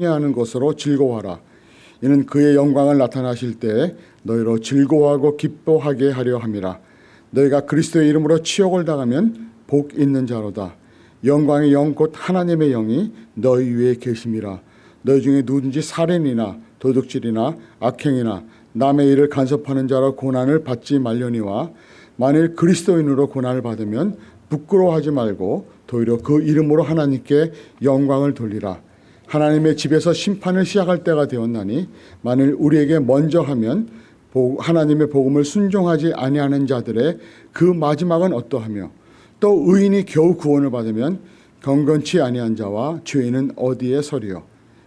하는 것으로 즐거워하라. 이는 그의 영광을 나타나실 때 너희로 즐거워하고 기뻐하게 하려 함이라. 너희가 그리스도의 이름으로 치욕을 당하면 복 있는 자로다. 영광의 영 곧 하나님의 영이 너희 위에 계심이라. 너희 중에 누군지 살인이나 도둑질이나 악행이나 남의 일을 간섭하는 자로 고난을 받지 말려니와 만일 그리스도인으로 고난을 받으면 부끄러워하지 말고 도리어 그 이름으로 하나님께 영광을 돌리라. 하나님의 집에서 심판을 시작할 때가 되었나니 만일 우리에게 먼저 하면 하나님의 복음을 순종하지 아니하는 자들의 그 마지막은 어떠하며 또 의인이 겨우 구원을 받으면 경건치 아니한 자와 죄인은 어디에 서리요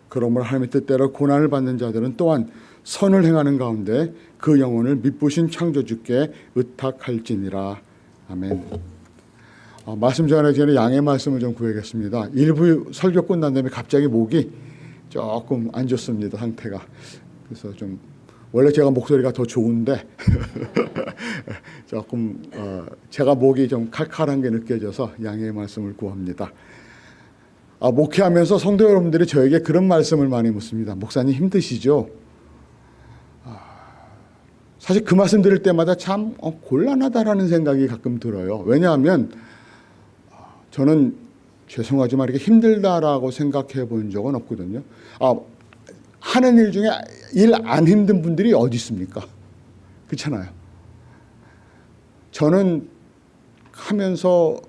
그러므로 하나님의 뜻대로 고난을 받는 자들은 또한 선을 행하는 가운데 그 영혼을 미쁘신 창조주께 의탁할지니라 아멘. 어, 말씀 전하기 전에 양해 말씀을 좀 구하겠습니다. 일부 설교 끝난 다음에 갑자기 목이 조금 안 좋습니다. 상태가. 그래서 좀 원래 제가 목소리가 더 좋은데 조금 어, 제가 목이 좀 칼칼한 게 느껴져서 양해의 말씀을 구합니다. 아, 목회하면서 성도 여러분들이 저에게 그런 말씀을 많이 묻습니다. 목사님 힘드시죠? 아, 사실 그 말씀 들을 때마다 참 어, 곤란하다라는 생각이 가끔 들어요. 왜냐하면 저는 죄송하지만 이렇게 힘들다라고 생각해 본 적은 없거든요. 아, 하는 일 중에 일 안 힘든 분들이 어디 있습니까? 그렇잖아요. 저는 하면서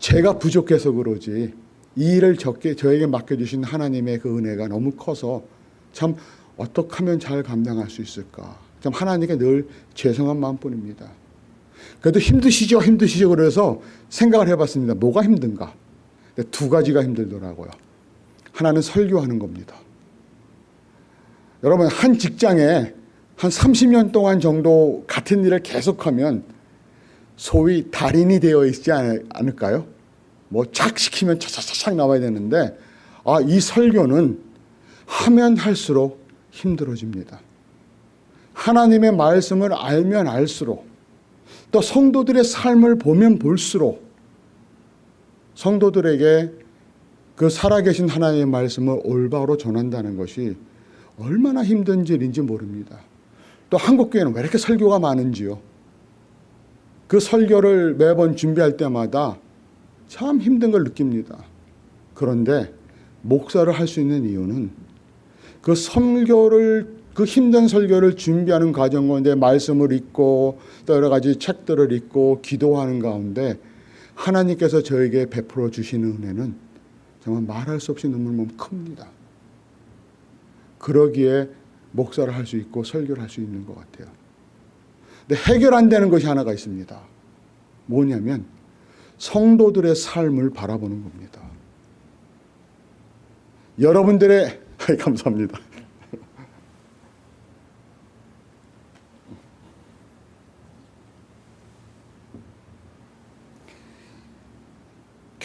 제가 부족해서 그러지 이 일을 적게 저에게 맡겨주신 하나님의 그 은혜가 너무 커서 참 어떻게 하면 잘 감당할 수 있을까. 참 하나님께 늘 죄송한 마음뿐입니다. 그래도 힘드시죠 힘드시죠 그래서 생각을 해봤습니다. 뭐가 힘든가? 두 가지가 힘들더라고요. 하나는 설교하는 겁니다. 여러분 한 직장에 한 30년 동안 정도 같은 일을 계속하면 소위 달인이 되어 있지 않을까요? 뭐 착 시키면 차차차착 나와야 되는데 아, 이 설교는 하면 할수록 힘들어집니다. 하나님의 말씀을 알면 알수록 또 성도들의 삶을 보면 볼수록 성도들에게 그 살아계신 하나님의 말씀을 올바로 전한다는 것이 얼마나 힘든 일인지 모릅니다. 또 한국교회는 왜 이렇게 설교가 많은지요. 그 설교를 매번 준비할 때마다 참 힘든 걸 느낍니다. 그런데 목사를 할 수 있는 이유는 그 설교를 그 힘든 설교를 준비하는 과정 가운데 말씀을 읽고 또 여러 가지 책들을 읽고 기도하는 가운데 하나님께서 저에게 베풀어 주시는 은혜는 정말 말할 수 없이 너무너무 큽니다. 그러기에 목사를 할 수 있고 설교를 할 수 있는 것 같아요. 근데 해결 안 되는 것이 하나가 있습니다. 뭐냐면 성도들의 삶을 바라보는 겁니다. 여러분들의 감사합니다.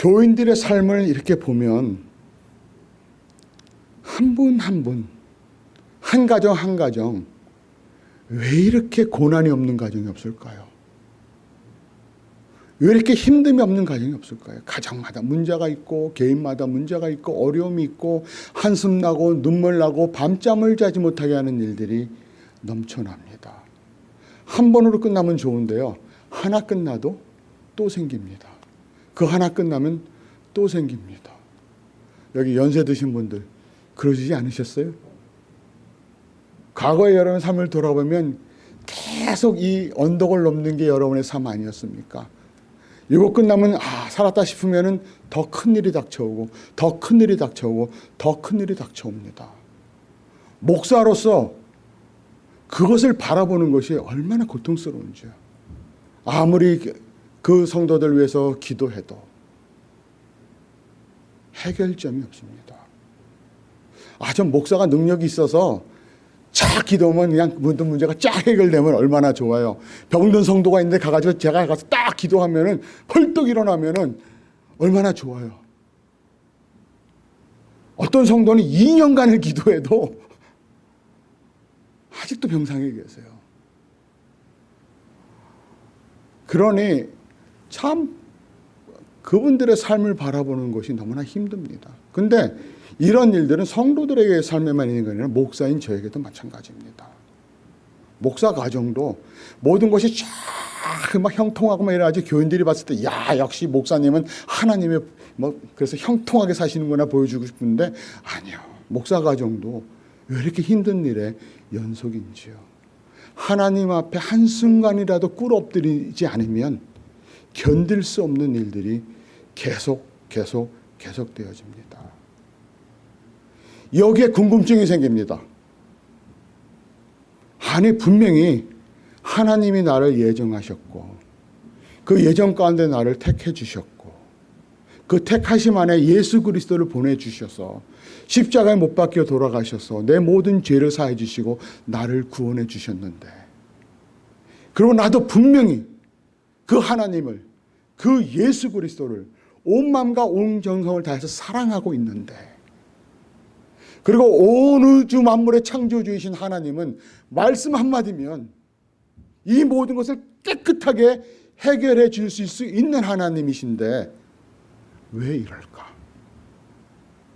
교인들의 삶을 이렇게 보면 한 분 한 분, 한 가정 한 가정 왜 이렇게 고난이 없는 가정이 없을까요? 왜 이렇게 힘듦이 없는 가정이 없을까요? 가정마다 문제가 있고 개인마다 문제가 있고 어려움이 있고 한숨 나고 눈물 나고 밤잠을 자지 못하게 하는 일들이 넘쳐납니다. 한 번으로 끝나면 좋은데요. 하나 끝나도 또 생깁니다. 그 하나 끝나면 또 생깁니다. 여기 연세 드신 분들 그러시지 않으셨어요? 과거의 여러분 삶을 돌아보면 계속 이 언덕을 넘는 게 여러분의 삶 아니었습니까? 이거 끝나면 아 살았다 싶으면 더큰 일이 닥쳐오고 더 큰 일이 닥쳐오고 더 큰 일이 닥쳐옵니다. 목사로서 그것을 바라보는 것이 얼마나 고통스러운지요. 아무리 그 성도들 위해서 기도해도 해결점이 없습니다. 아, 전 목사가 능력이 있어서 쫙 기도하면 그냥 모든 문제가 쫙 해결되면 얼마나 좋아요. 병든 성도가 있는데 가가지고 제가 가서 딱 기도하면은 헐떡 일어나면은 얼마나 좋아요. 어떤 성도는 2년간을 기도해도 아직도 병상에 계세요. 그러니 참 그분들의 삶을 바라보는 것이 너무나 힘듭니다. 근데 이런 일들은 성도들에게 삶에만 있는 게 아니라 목사인 저에게도 마찬가지입니다. 목사 가정도 모든 것이 쫙막 형통하고 막 이래가지고 교인들이 봤을 때, 야, 역시 목사님은 하나님의 뭐, 그래서 형통하게 사시는구나 보여주고 싶은데, 아니요. 목사 가정도 왜 이렇게 힘든 일에 연속인지요. 하나님 앞에 한순간이라도 꿇어 엎드리지 않으면 견딜 수 없는 일들이 계속, 계속, 계속 되어집니다. 여기에 궁금증이 생깁니다. 아니 분명히 하나님이 나를 예정하셨고 그 예정 가운데 나를 택해 주셨고 그 택하심 안에 예수 그리스도를 보내 주셔서 십자가에 못 박혀 돌아가셔서 내 모든 죄를 사해 주시고 나를 구원해 주셨는데 그리고 나도 분명히 그 하나님을 그 예수 그리스도를 온 마음과 온 정성을 다해서 사랑하고 있는데 그리고 온 우주 만물의 창조주이신 하나님은 말씀 한마디면 이 모든 것을 깨끗하게 해결해 줄수 있는 하나님이신데 왜 이럴까?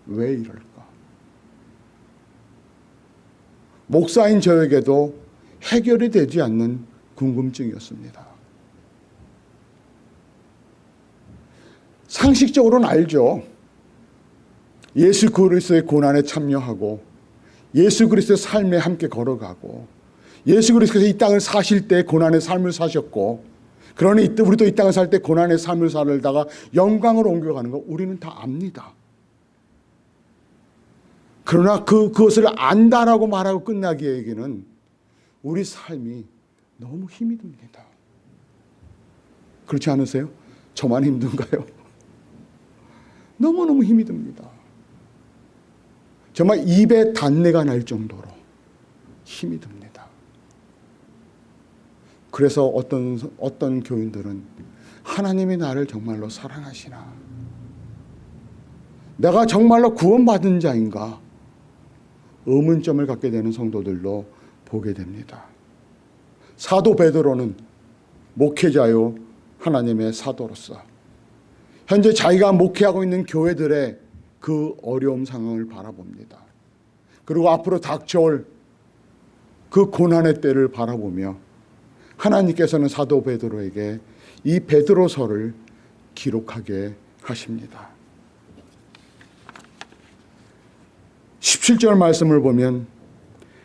왜 이럴까? 목사인 저에게도 해결이 되지 않는 궁금증이었습니다. 상식적으로는 알죠. 예수 그리스도의 고난에 참여하고 예수 그리스도의 삶에 함께 걸어가고 예수 그리스도께서 이 땅을 사실 때 고난의 삶을 사셨고 그러니 우리도 이 땅을 살 때 고난의 삶을 살다가 영광으로 옮겨가는 거 우리는 다 압니다. 그러나 그, 그것을 안다라고 말하고 끝나기에는 우리 삶이 너무 힘이 듭니다. 그렇지 않으세요? 저만 힘든가요? 너무너무 힘이 듭니다. 정말 입에 단내가 날 정도로 힘이 듭니다. 그래서 어떤, 어떤 교인들은 하나님이 나를 정말로 사랑하시나? 내가 정말로 구원받은 자인가? 의문점을 갖게 되는 성도들로 보게 됩니다. 사도 베드로는 목회자요 하나님의 사도로서 현재 자기가 목회하고 있는 교회들의 그 어려움 상황을 바라봅니다. 그리고 앞으로 닥쳐올 그 고난의 때를 바라보며 하나님께서는 사도 베드로에게 이 베드로서를 기록하게 하십니다. 17절 말씀을 보면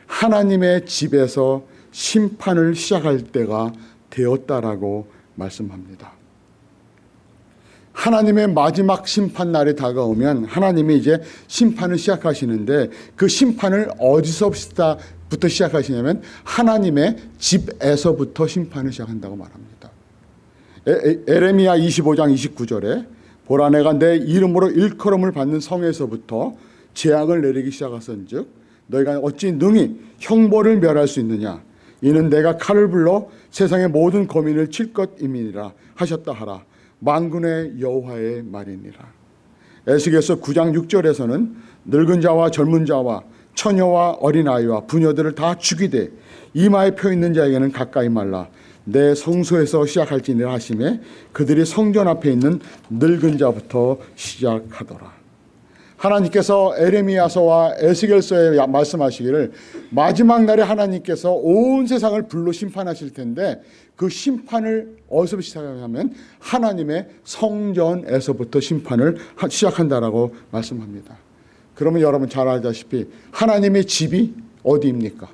하나님의 집에서 심판을 시작할 때가 되었다라고 말씀합니다. 하나님의 마지막 심판 날이 다가오면 하나님이 이제 심판을 시작하시는데 그 심판을 어디서부터 시작하시냐면 하나님의 집에서부터 심판을 시작한다고 말합니다. 에레미야 25장 29절에 보라 내가 내 이름으로 일컬음을 받는 성에서부터 재앙을 내리기 시작하선즉 너희가 어찌 능히 형벌을 멸할 수 있느냐 이는 내가 칼을 불러 세상의 모든 거민을 칠 것임이니라 하셨다 하라 만군의 여호와의 말이니라. 에스겔서 9장 6절에서는 늙은 자와 젊은 자와 처녀와 어린아이와 부녀들을 다 죽이되 이마에 펴 있는 자에게는 가까이 말라 내 성소에서 시작할지니라 하심에 그들이 성전 앞에 있는 늙은 자부터 시작하더라. 하나님께서 에레미야서와 에스겔서에 말씀하시기를 마지막 날에 하나님께서 온 세상을 불로 심판하실 텐데 그 심판을 어디서 시작하냐면 하나님의 성전에서부터 심판을 시작한다라고 말씀합니다. 그러면 여러분 잘 알다시피 하나님의 집이 어디입니까?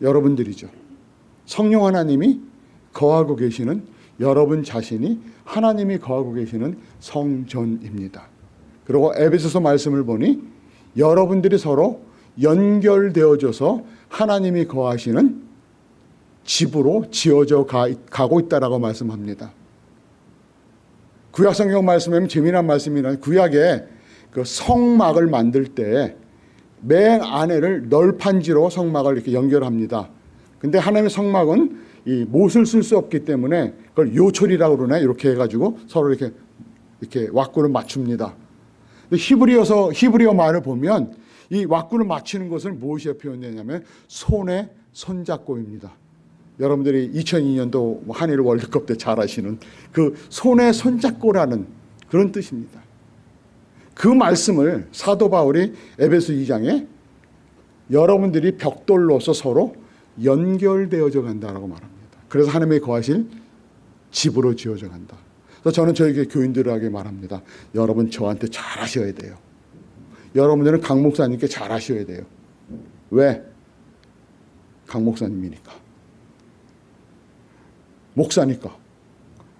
여러분들이죠. 성령 하나님이 거하고 계시는 여러분 자신이 하나님이 거하고 계시는 성전입니다. 그리고 에베소서 말씀을 보니 여러분들이 서로 연결되어져서 하나님이 거하시는 집으로 지어져 가, 고 있다라고 말씀합니다. 구약 성경 말씀에는 재미난 말씀이라 구약에 그 성막을 만들 때 맨 안에를 널판지로 성막을 이렇게 연결합니다. 근데 하나님의 성막은 이 못을 쓸 수 없기 때문에 그걸 요철이라고 그러나 이렇게 해가지고 서로 이렇게 이렇게 왁구를 맞춥니다. 히브리어서 히브리어 말을 보면 이 왁구를 맞추는 것을 무엇이 표현되냐면 손에 손잡고입니다. 여러분들이 2002년도 한일 월드컵 때 잘 아시는 그 손에 손잡고라는 그런 뜻입니다. 그 말씀을 사도 바울이 에베소 2장에 여러분들이 벽돌로서 서로 연결되어져 간다라고 말합니다. 그래서 하나님의 거하실 집으로 지어져 간다. 그래서 저는 저에게 교인들에게 말합니다. 여러분 저한테 잘 하셔야 돼요. 여러분들은 강 목사님께 잘 하셔야 돼요. 왜? 강 목사님이니까. 목사니까.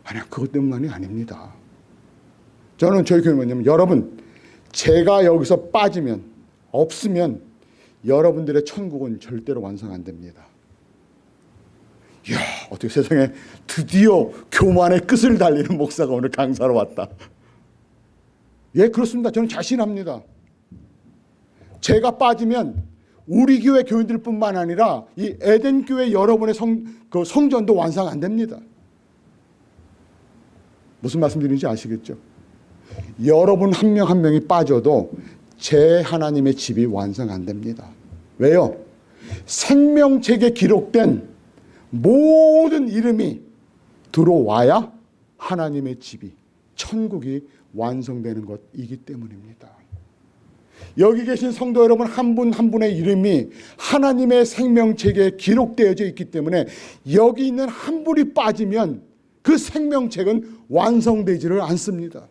아니야 그것 때문만이 아닙니다. 저는 저희 교회 뭐냐면 여러분 제가 여기서 빠지면 없으면 여러분들의 천국은 절대로 완성 안 됩니다. 이야 어떻게 세상에 드디어 교만의 끝을 달리는 목사가 오늘 강사로 왔다. 예 그렇습니다. 저는 자신합니다. 제가 빠지면 우리 교회 교인들뿐만 아니라 이 에덴 교회 여러분의 성, 그 성전도 완성 안 됩니다. 무슨 말씀드리는지 아시겠죠? 여러분 한 명 한 명이 빠져도 제 하나님의 집이 완성 안 됩니다. 왜요? 생명책에 기록된 모든 이름이 들어와야 하나님의 집이 천국이 완성되는 것이기 때문입니다. 여기 계신 성도 여러분 한 분 한 분의 이름이 하나님의 생명책에 기록되어져 있기 때문에 여기 있는 한 분이 빠지면 그 생명책은 완성되지를 않습니다.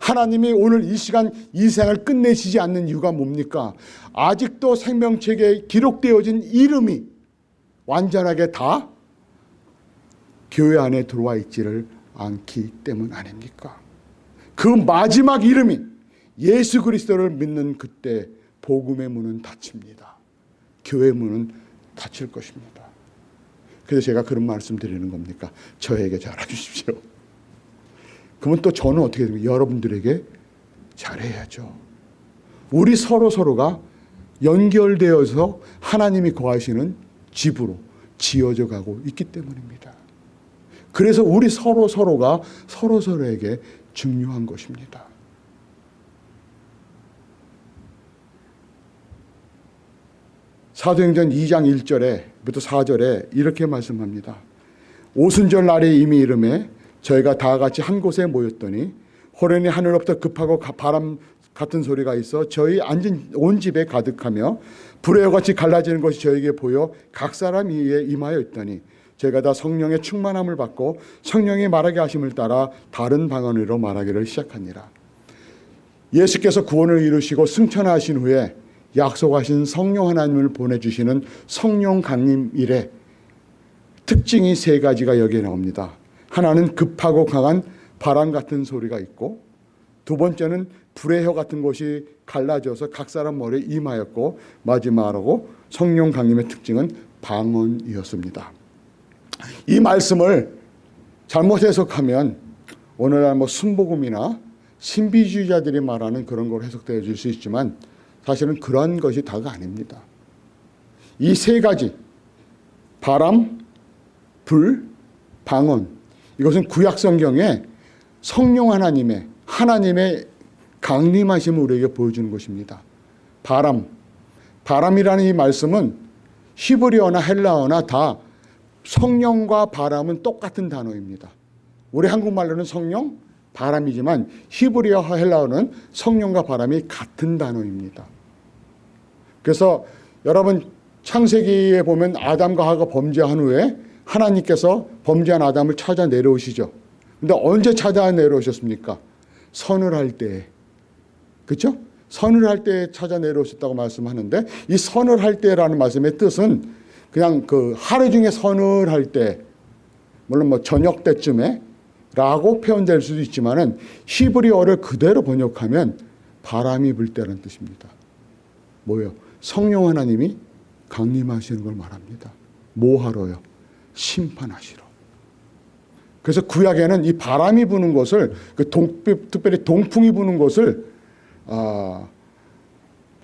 하나님이 오늘 이 시간 이 생을 끝내시지 않는 이유가 뭡니까? 아직도 생명책에 기록되어진 이름이 완전하게 다 교회 안에 들어와 있지를 않기 때문 아닙니까? 그 마지막 이름이 예수 그리스도를 믿는 그때 복음의 문은 닫힙니다. 교회 문은 닫힐 것입니다. 그래서 제가 그런 말씀 드리는 겁니까? 저에게 잘해주십시오. 그러면 또 저는 어떻게 됩니까? 여러분들에게 잘해야죠. 우리 서로 서로가 연결되어서 하나님이 거하시는 집으로 지어져 가고 있기 때문입니다. 그래서 우리 서로 서로가 서로 서로에게 중요한 것입니다. 사도행전 2장 1절에부터 4절에 이렇게 말씀합니다. 오순절 날에 이미 이름에 저희가 다 같이 한 곳에 모였더니 호련히 하늘로부터 급하고 바람 같은 소리가 있어 저희 앉은 온 집에 가득하며 불의 같이 갈라지는 것이 저에게 보여 각 사람 위에 임하여 있더니 저희가 다 성령의 충만함을 받고 성령이 말하게 하심을 따라 다른 방언으로 말하기를 시작하니라. 예수께서 구원을 이루시고 승천하신 후에 약속하신 성령 하나님을 보내주시는 성령 강림 일에 특징이 세 가지가 여기에 나옵니다. 하나는 급하고 강한 바람 같은 소리가 있고 두 번째는 불의 혀 같은 것이 갈라져서 각 사람 머리에 임하였고 마지막으로 성령 강림의 특징은 방언이었습니다. 이 말씀을 잘못 해석하면 오늘날 뭐 순복음이나 신비주의자들이 말하는 그런 걸 해석되어 줄 수 있지만 사실은 그런 것이 다가 아닙니다. 이 세 가지 바람, 불, 방언 이것은 구약 성경에 성령 하나님의 하나님의 강림하심을 우리에게 보여주는 것입니다. 바람, 바람이라는 이 말씀은 히브리어나 헬라어나 다 성령과 바람은 똑같은 단어입니다. 우리 한국말로는 성령, 바람이지만 히브리어 헬라어는 성령과 바람이 같은 단어입니다. 그래서 여러분 창세기에 보면 아담과 하가 범죄한 후에 하나님께서 범죄한 아담을 찾아 내려오시죠. 근데 언제 찾아 내려오셨습니까? 선을 할 때. 그렇죠? 선을 할때 찾아 내려오셨다고 말씀하는데 이 선을 할 때라는 말씀의 뜻은 그냥 그 하루 중에 선을 할 때 물론 뭐 저녁 때쯤에 라고 표현될 수도 있지만은 히브리어를 그대로 번역하면 바람이 불 때라는 뜻입니다. 뭐예요? 성령 하나님이 강림하시는 걸 말합니다. 뭐 하러요? 심판하시러. 그래서 구약에는 이 바람이 부는 것을 그 동, 특별히 동풍이 부는 것을 어,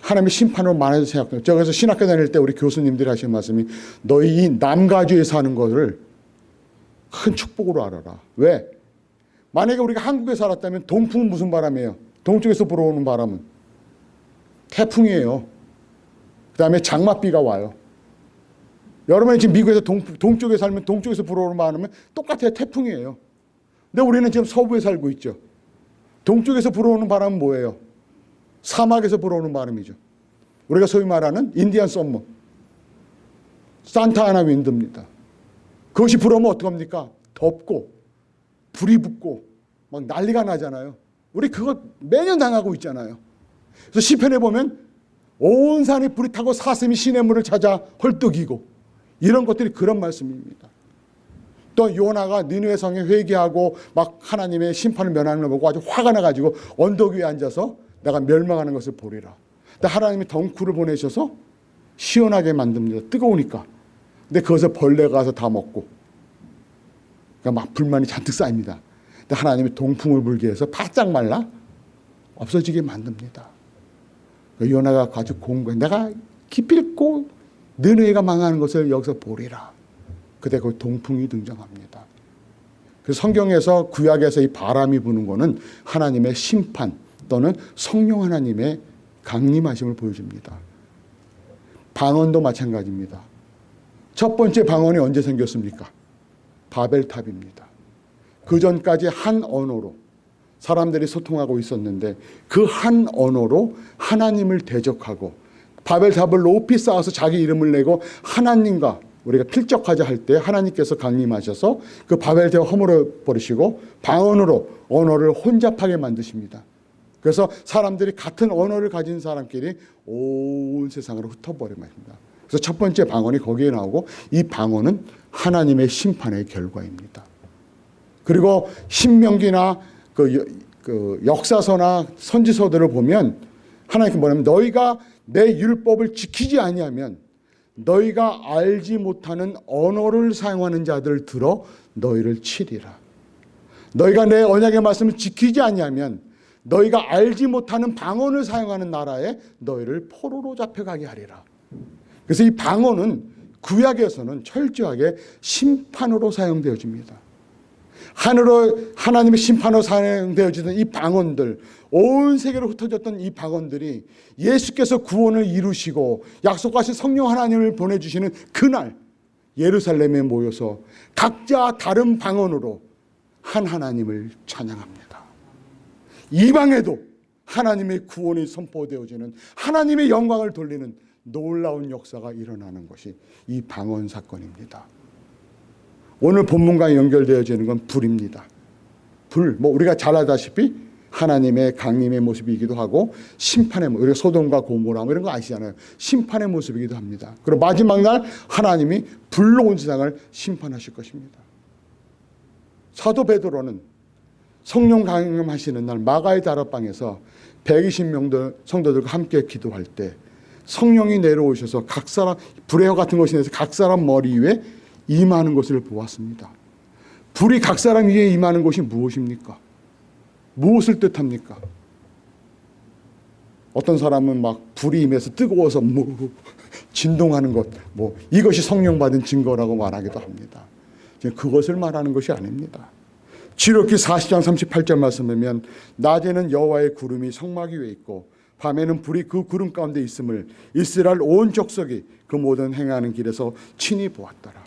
하나님의 심판으로 많이 생각해요. 제가 그래서 신학교 다닐 때 우리 교수님들이 하신 말씀이 너희 이 남가주에 사는 것을 큰 축복으로 알아라. 왜? 만약에 우리가 한국에 살았다면 동풍은 무슨 바람이에요? 동쪽에서 불어오는 바람은 태풍이에요. 그 다음에 장맛비가 와요. 여러분이 지금 미국에서 동, 동쪽에 살면 동쪽에서 불어오는 바람은 똑같아요. 태풍이에요. 근데 우리는 지금 서부에 살고 있죠. 동쪽에서 불어오는 바람은 뭐예요? 사막에서 불어오는 바람이죠. 우리가 소위 말하는 Indian summer. Santa Ana wind입니다. 그것이 불어오면 어떡합니까? 덥고 불이 붙고 막 난리가 나잖아요. 우리 그거 매년 당하고 있잖아요. 그래서 시편에 보면 온 산이 불이 타고 사슴이 시냇 물을 찾아 헐떡이고 이런 것들이 그런 말씀입니다. 또 요나가 니누의 성에 회개하고 막 하나님의 심판을 면하는 걸 보고 아주 화가 나가지고 언덕 위에 앉아서 내가 멸망하는 것을 보리라. 근데 하나님이 덩쿨을 보내셔서 시원하게 만듭니다. 뜨거우니까. 근데 그것을 벌레가 가서 다 먹고 그러니까 막 불만이 잔뜩 쌓입니다. 근데 하나님이 동풍을 불게 해서 바짝 말라 없어지게 만듭니다. 그 요나가 아주 공부해. 내가 기필코 느느이가 망하는 것을 여기서 보리라. 그때 그 동풍이 등장합니다. 그 성경에서 구약에서 이 바람이 부는 것은 하나님의 심판 또는 성령 하나님의 강림하심을 보여줍니다. 방언도 마찬가지입니다. 첫 번째 방언이 언제 생겼습니까? 바벨탑입니다. 그 전까지 한 언어로 사람들이 소통하고 있었는데 그 한 언어로 하나님을 대적하고 바벨탑을 높이 쌓아서 자기 이름을 내고 하나님과 우리가 필적하자 할 때 하나님께서 강림하셔서 그 바벨탑을 허물어 버리시고 방언으로 언어를 혼잡하게 만드십니다. 그래서 사람들이 같은 언어를 가진 사람끼리 온 세상으로 흩어버립니다. 그래서 첫 번째 방언이 거기에 나오고 이 방언은 하나님의 심판의 결과입니다. 그리고 신명기나 그, 그 역사서나 선지서들을 보면 하나님께 뭐냐면 너희가 내 율법을 지키지 아니하면 너희가 알지 못하는 언어를 사용하는 자들 들어 너희를 치리라. 너희가 내 언약의 말씀을 지키지 아니하면 너희가 알지 못하는 방언을 사용하는 나라에 너희를 포로로 잡혀가게 하리라. 그래서 이 방언은 구약에서는 철저하게 심판으로 사용되어집니다. 하늘로 하나님의 심판으로 사용되어지던 이 방언들 온 세계로 흩어졌던 이 방언들이 예수께서 구원을 이루시고 약속하신 성령 하나님을 보내주시는 그날 예루살렘에 모여서 각자 다른 방언으로 한 하나님을 찬양합니다. 이방에도 하나님의 구원이 선포되어지는 하나님의 영광을 돌리는 놀라운 역사가 일어나는 것이 이 방언 사건입니다. 오늘 본문과 연결되어지는 건 불입니다. 불, 뭐 우리가 잘 알다시피 하나님의 강림의 모습이기도 하고 심판의 모습, 우리가 소돔과 고모라 뭐 이런 거 아시잖아요. 심판의 모습이기도 합니다. 그리고 마지막 날 하나님이 불로 온 세상을 심판하실 것입니다. 사도 베드로는 성령 강림하시는 날 마가의 다락방에서 120명 성도들과 함께 기도할 때 성령이 내려오셔서 각 사람 혀 같은 것이 내서 각 사람 머리 위에 임하는 것을 보았습니다. 불이 각 사람 위에 임하는 것이 무엇입니까? 무엇을 뜻합니까? 어떤 사람은 막 불이 임해서 뜨거워서 뭐 진동하는 것, 뭐 이것이 성령 받은 증거라고 말하기도 합니다. 그것을 말하는 것이 아닙니다. 지록기 40장 38절 말씀하면 낮에는 여호와의 구름이 성막 위에 있고 밤에는 불이 그 구름 가운데 있음을 이스라엘 온 족속이 그 모든 행하는 길에서 친히 보았더라.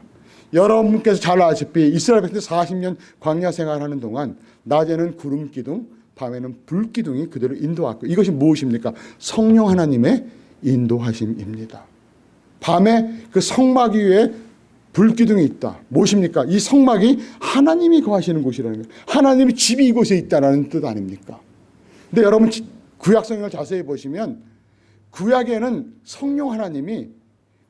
여러분께서 잘 아시피 이스라엘 백성 40년 광야 생활하는 동안 낮에는 구름 기둥, 밤에는 불 기둥이 그대로 인도하고 이것이 무엇입니까? 성령 하나님의 인도하심입니다. 밤에 그 성막 위에 불기둥이 있다. 무엇입니까? 이 성막이 하나님이 거하시는 곳이라는 거예요. 하나님의 집이 이곳에 있다는 뜻 아닙니까? 근데 여러분 구약 성경을 자세히 보시면 구약에는 성령 하나님이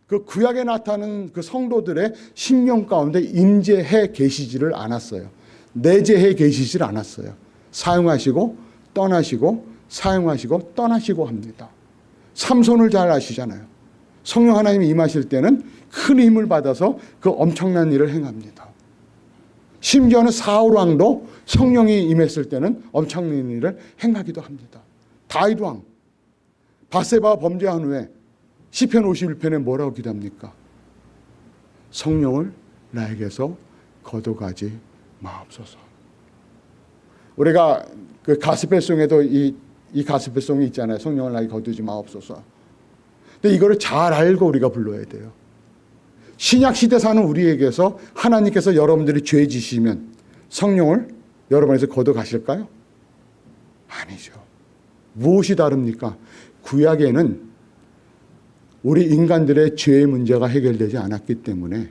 그 구약에 나타나는 그 성도들의 신령 가운데 임재해 계시지를 않았어요. 내재해 계시질 않았어요. 사용하시고 떠나시고 사용하시고 떠나시고 합니다. 삼손을 잘 아시잖아요. 성령 하나님이 임하실 때는 큰 힘을 받아서 그 엄청난 일을 행합니다. 심지어는 사울 왕도 성령이 임했을 때는 엄청난 일을 행하기도 합니다. 다윗 왕 바세바 범죄한 후에 시편 51편에 뭐라고 기도합니까? 성령을 나에게서 거둬가지 마옵소서. 우리가 그 가스펠송에도 이, 이 가스펠송이 있잖아요. 성령을 나에게 거두지 마옵소서. 근데 이거를 잘 알고 우리가 불러야 돼요. 신약 시대 사는 우리에게서 하나님께서 여러분들이 죄 지시면 성령을 여러분에서 거둬 가실까요? 아니죠. 무엇이 다릅니까? 구약에는 우리 인간들의 죄의 문제가 해결되지 않았기 때문에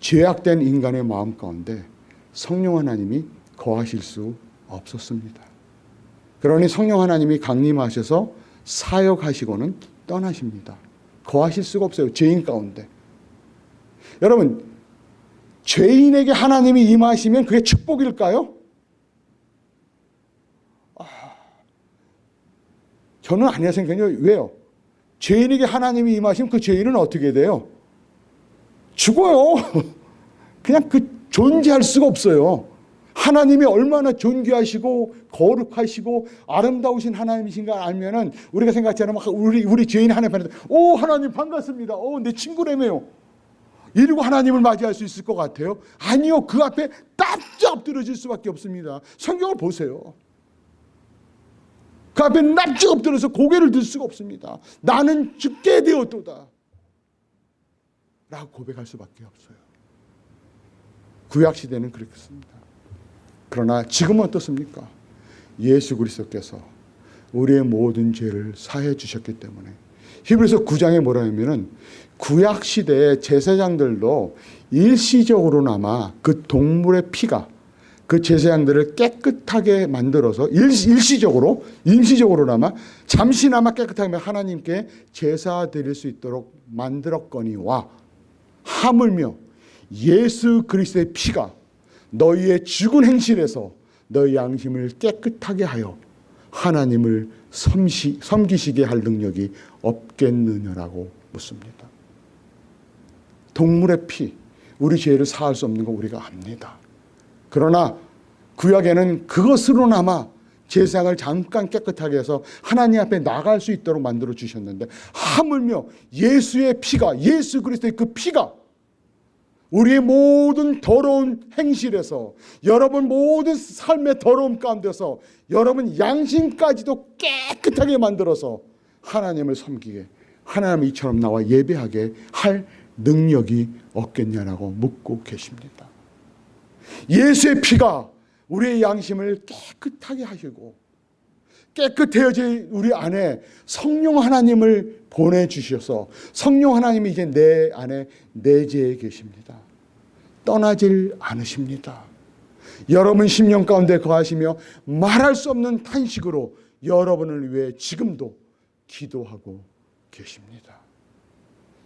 죄악된 인간의 마음 가운데 성령 하나님이 거하실 수 없었습니다. 그러니 성령 하나님이 강림하셔서 사역하시고는 떠나십니다. 거하실 수가 없어요. 죄인 가운데. 여러분, 죄인에게 하나님이 임하시면 그게 축복일까요? 아, 저는 아니라 생각해요. 왜요? 죄인에게 하나님이 임하시면 그 죄인은 어떻게 돼요? 죽어요. 그냥 그 존재할 수가 없어요. 하나님이 얼마나 존귀하시고 거룩하시고 아름다우신 하나님이신가 알면은 우리가 생각처럼 우리 우리 죄인 하나님 앞에 오 하나님 반갑습니다. 오 내 친구라며요. 이러고 하나님을 맞이할 수 있을 것 같아요? 아니요. 그 앞에 납작 엎드려질 수밖에 없습니다. 성경을 보세요. 그 앞에 납작 엎드려서 고개를 들 수가 없습니다. 나는 죽게 되었도다. 라고 고백할 수밖에 없어요. 구약 시대는 그렇습니다. 그러나 지금은 어떻습니까? 예수 그리스도께서 우리의 모든 죄를 사해 주셨기 때문에 히브리서 9장에 뭐라 하면은 구약 시대의 제사장들도 일시적으로나마 그 동물의 피가 그 제사장들을 깨끗하게 만들어서 일시 적으로 일시적으로나마 잠시나마 깨끗하게 하나님께 제사 드릴 수 있도록 만들었거니와 하물며 예수 그리스도의 피가 너희의 죽은 행실에서 너희 양심을 깨끗하게 하여 하나님을 섬시, 섬기시게 할 능력이 없겠느냐라고 묻습니다. 동물의 피, 우리 죄를 사할 수 없는 거 우리가 압니다. 그러나 구약에는 그것으로나마 제상을 잠깐 깨끗하게 해서 하나님 앞에 나갈 수 있도록 만들어 주셨는데 하물며 예수의 피가 예수 그리스도의 그 피가 우리의 모든 더러운 행실에서 여러분 모든 삶의 더러움 가운데서 여러분 양심까지도 깨끗하게 만들어서 하나님을 섬기게 하나님 이처럼 나와 예배하게 할 능력이 없겠냐라고 묻고 계십니다. 예수의 피가 우리의 양심을 깨끗하게 하시고 깨끗해진 우리 안에 성령 하나님을 보내주셔서 성령 하나님이 이제 내 안에 내재해 계십니다. 떠나질 않으십니다. 여러분 심령 가운데 거하시며 말할 수 없는 탄식으로 여러분을 위해 지금도 기도하고 계십니다.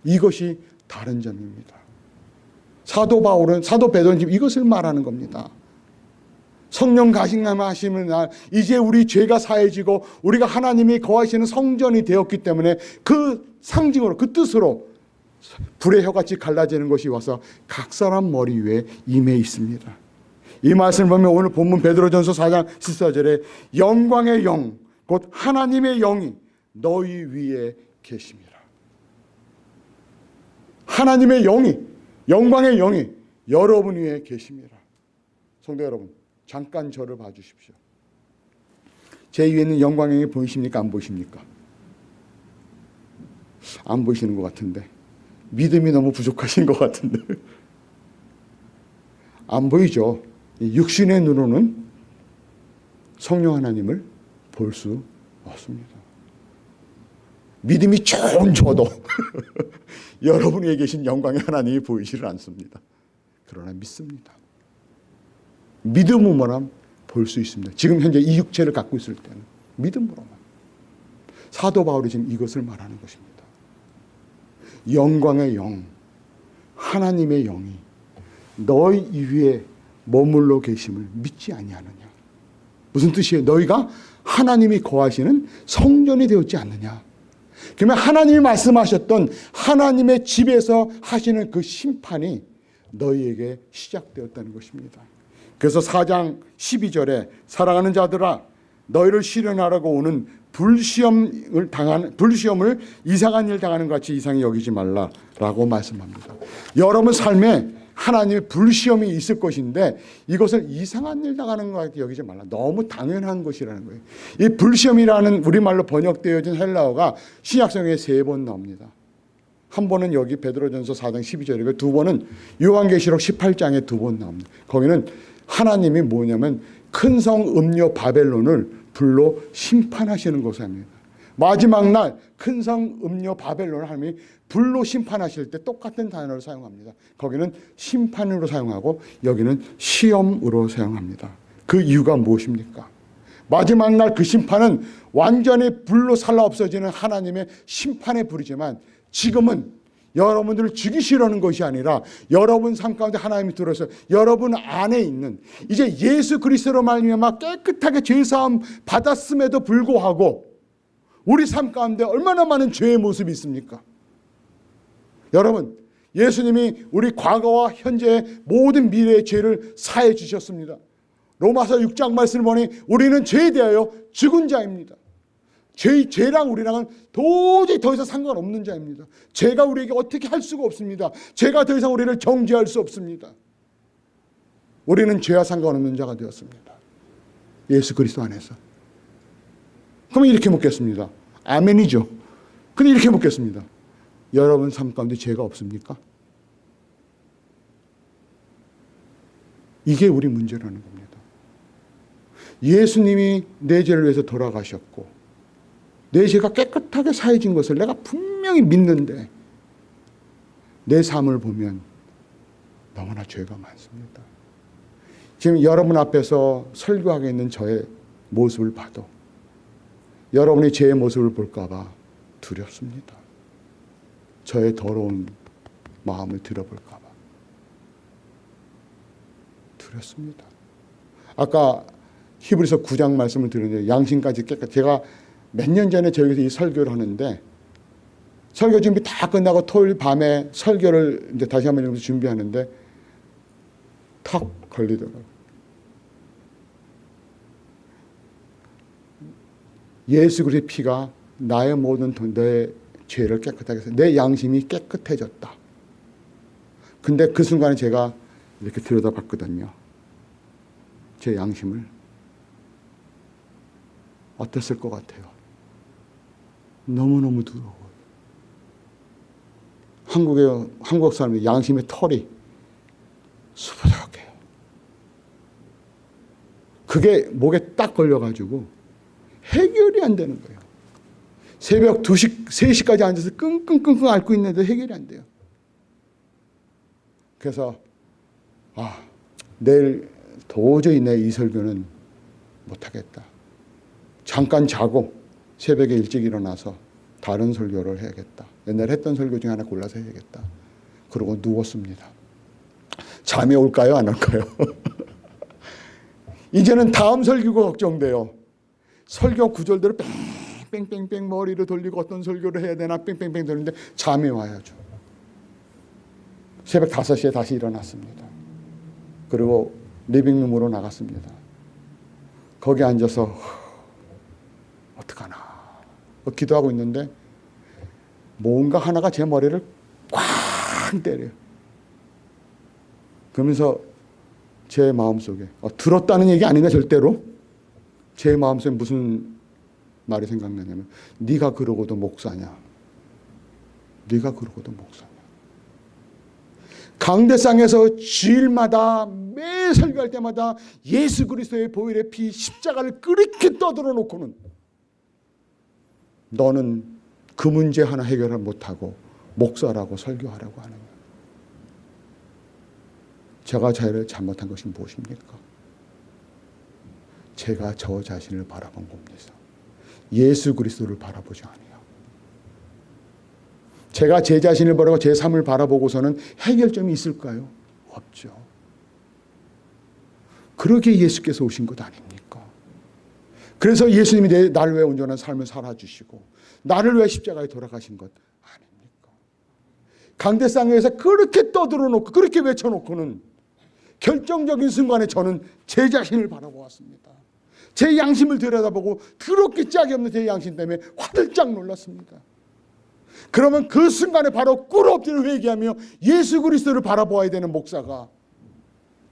이것이 다른 점입니다. 사도 바울은 사도 베드로는 지금 이것을 말하는 겁니다. 성령 가신감 하시는 날 이제 우리 죄가 사해지고 우리가 하나님이 거하시는 성전이 되었기 때문에 그 상징으로 그 뜻으로 불의 혀같이 갈라지는 것이 와서 각 사람 머리 위에 임해 있습니다. 이 말씀을 보면 오늘 본문 베드로전서 4장 14절에 영광의 영, 곧 하나님의 영이 너희 위에 계십니다. 하나님의 영이, 영광의 영이 여러분 위에 계십니다. 성도 여러분, 잠깐 저를 봐주십시오. 제 위에 있는 영광의 영이 보이십니까? 안 보이십니까? 안 보이시는 것 같은데. 믿음이 너무 부족하신 것 같은데. 안 보이죠? 육신의 눈으로는 성령 하나님을 볼 수 없습니다. 믿음이 좋은 저도 여러분 위에 계신 영광의 하나님이 보이지를 않습니다. 그러나 믿습니다. 믿음으로만 볼 수 있습니다. 지금 현재 이 육체를 갖고 있을 때는 믿음으로만. 사도 바울이 지금 이것을 말하는 것입니다. 영광의 영, 하나님의 영이 너희 위에 머물러 계심을 믿지 아니하느냐. 무슨 뜻이에요? 너희가 하나님이 거하시는 성전이 되었지 않느냐. 그러면 하나님이 말씀하셨던 하나님의 집에서 하시는 그 심판이 너희에게 시작되었다는 것입니다. 그래서 4장 12절에 사랑하는 자들아 너희를 실현하라고 오는 불시험을 당하는 불시험을 이상한 일 당하는 것 같이 이상히 여기지 말라라고 말씀합니다. 여러분 삶에 하나님의 불시험이 있을 것인데 이것을 이상한 일 당하는 것 같이 여기지 말라. 너무 당연한 것이라는 거예요. 이 불시험이라는 우리말로 번역되어진 헬라어가 신약성에 세 번 나옵니다. 한 번은 여기 베드로전서 4장 12절이고 그두 번은 요한계시록 18장에 두 번 나옵니다. 거기는 하나님이 뭐냐면 큰 성 음료 바벨론을 불로 심판하시는 것입니다. 마지막 날 큰 성 음료 바벨론을 하나님이 불로 심판하실 때 똑같은 단어를 사용합니다. 거기는 심판으로 사용하고 여기는 시험으로 사용합니다. 그 이유가 무엇입니까? 마지막 날 그 심판은 완전히 불로 살라 없어지는 하나님의 심판의 불이지만 지금은 여러분들을 죽이시려는 것이 아니라 여러분 삶 가운데 하나님이 들어서 여러분 안에 있는 이제 예수 그리스도로 말미암아 깨끗하게 죄 사함 받았음에도 불구하고 우리 삶 가운데 얼마나 많은 죄의 모습이 있습니까? 여러분 예수님이 우리 과거와 현재의 모든 미래의 죄를 사해 주셨습니다. 로마서 6장 말씀을 보니 우리는 죄에 대하여 죽은 자입니다. 죄, 죄랑 우리랑은 도저히 더 이상 상관없는 자입니다. 죄가 우리에게 어떻게 할 수가 없습니다. 죄가 더 이상 우리를 정죄할 수 없습니다. 우리는 죄와 상관없는 자가 되었습니다. 예수 그리스도 안에서. 그러면 이렇게 묻겠습니다. 아멘이죠. 근데 이렇게 묻겠습니다. 여러분 삶 가운데 죄가 없습니까? 이게 우리 문제라는 겁니다. 예수님이 내 죄를 위해서 돌아가셨고 내 죄가 깨끗하게 사해진 것을 내가 분명히 믿는데 내 삶을 보면 너무나 죄가 많습니다. 지금 여러분 앞에서 설교하고 있는 저의 모습을 봐도 여러분이 제 모습을 볼까봐 두렵습니다. 저의 더러운 마음을 들어볼까봐 두렵습니다. 아까 히브리서 9장 말씀을 드렸는데 양심까지 깨끗. 제가 몇 년 전에 저기서 이 설교를 하는데 설교 준비 다 끝나고 토요일 밤에 설교를 이제 다시 한번 준비하는데 턱 걸리더라고요. 예수 그리스도의 피가 나의 모든 내 죄를 깨끗하게 해서 내 양심이 깨끗해졌다. 근데 그 순간에 제가 이렇게 들여다봤거든요. 제 양심을. 어땠을 것 같아요? 너무너무 두려워요. 한국의, 한국 사람의 양심의 털이 수부룩해요. 그게 목에 딱 걸려가지고 해결이 안 되는 거예요. 새벽 2시, 3시까지 앉아서 끙끙끙끙 앓고 있는데 해결이 안 돼요. 그래서, 아, 내일 도저히 내 이 설교는 못하겠다. 잠깐 자고 새벽에 일찍 일어나서 다른 설교를 해야겠다. 옛날에 했던 설교 중에 하나 골라서 해야겠다. 그러고 누웠습니다. 잠이 올까요? 안 올까요? 이제는 다음 설교가 걱정돼요. 설교 구절대로 뺑뺑뺑뺑 머리를 돌리고 어떤 설교를 해야 되나 뺑뺑뺑 돌리는데 잠이 와야죠. 새벽 5시에 다시 일어났습니다. 그리고 리빙룸으로 나갔습니다. 거기 앉아서 어떡하나 기도하고 있는데 뭔가 하나가 제 머리를 꽉 때려요. 그러면서 제 마음속에 어, 들었다는 얘기 아니네 절대로 제 마음속에 무슨 말이 생각나냐면 네가 그러고도 목사냐? 네가 그러고도 목사냐? 강대상에서 주일마다 매 설교할 때마다 예수 그리스도의 보혈의 피 십자가를 그렇게 떠들어 놓고는 너는 그 문제 하나 해결을 못하고 목사라고 설교하라고 하느냐? 제가 자를 잘못한 것이 무엇입니까? 제가 저 자신을 바라본 겁니다. 예수 그리스도를 바라보지 아니요. 제가 제 자신을 바라고 제 삶을 바라보고서는 해결점이 있을까요? 없죠. 그러기에 예수께서 오신 것 아닙니까? 그래서 예수님이 내, 나를 위해 온전한 삶을 살아주시고 나를 위해 십자가에 돌아가신 것 아닙니까? 강대상에서 그렇게 떠들어 놓고 그렇게 외쳐놓고는 결정적인 순간에 저는 제 자신을 바라보았습니다. 제 양심을 들여다보고 그렇게 짝이 없는 제 양심 때문에 화들짝 놀랐습니다. 그러면 그 순간에 바로 꿇 엎드려 회개하며 예수 그리스도를 바라보아야 되는 목사가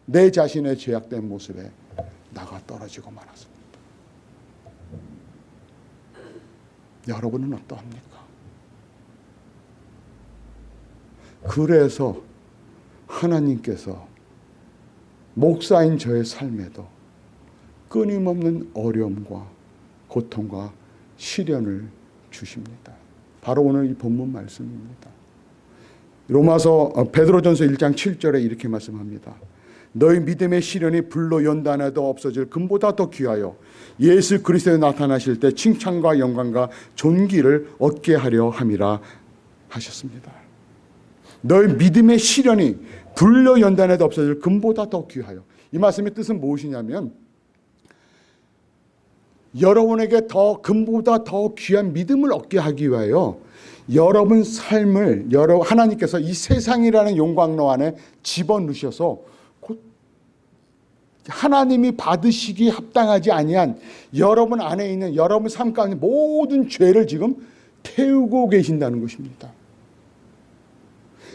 내 자신의 죄악된 모습에 나가 떨어지고 말았습니다. 여러분은 어떠합니까? 그래서 하나님께서 목사인 저의 삶에도 끊임없는 어려움과 고통과 시련을 주십니다. 바로 오늘 이 본문 말씀입니다. 로마서 어, 베드로전서 1장 7절에 이렇게 말씀합니다. 너희 믿음의 시련이 불로 연단해도 없어질 금보다 더 귀하여 예수 그리스도에 나타나실 때 칭찬과 영광과 존귀를 얻게 하려 함이라 하셨습니다. 너희 믿음의 시련이 불로 연단해도 없어질 금보다 더 귀하여 이 말씀의 뜻은 무엇이냐면 여러분에게 더 금보다 더 귀한 믿음을 얻게 하기 위하여 여러분 삶을 여러 하나님께서 이 세상이라는 용광로 안에 집어넣으셔서 곧 하나님이 받으시기 합당하지 아니한 여러분 안에 있는 여러분 삶 가운데 모든 죄를 지금 태우고 계신다는 것입니다.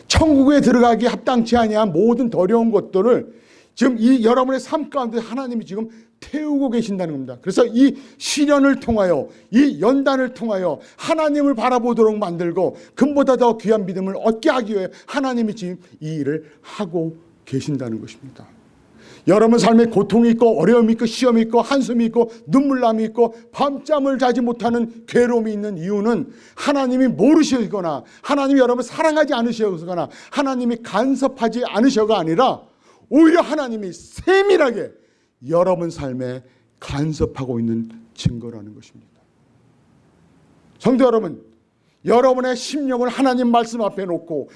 천국에 들어가기 합당치 아니한 모든 더러운 것들을 지금 이 여러분의 삶 가운데 하나님이 지금 태우고 계신다는 겁니다. 그래서 이 시련을 통하여 이 연단을 통하여 하나님을 바라보도록 만들고 금보다 더 귀한 믿음을 얻게 하기 위해 하나님이 지금 이 일을 하고 계신다는 것입니다. 여러분 삶에 고통이 있고 어려움이 있고 시험이 있고 한숨이 있고 눈물남이 있고 밤잠을 자지 못하는 괴로움이 있는 이유는 하나님이 모르시거나 하나님이 여러분을 사랑하지 않으셔서거나 하나님이 간섭하지 않으셔가 아니라 오히려 하나님이 세밀하게 여러분 삶에 간섭하고 있는 증거라는 것입니다. 성도 여러분, 여러분의 심령을 하나님 말씀 앞에 놓고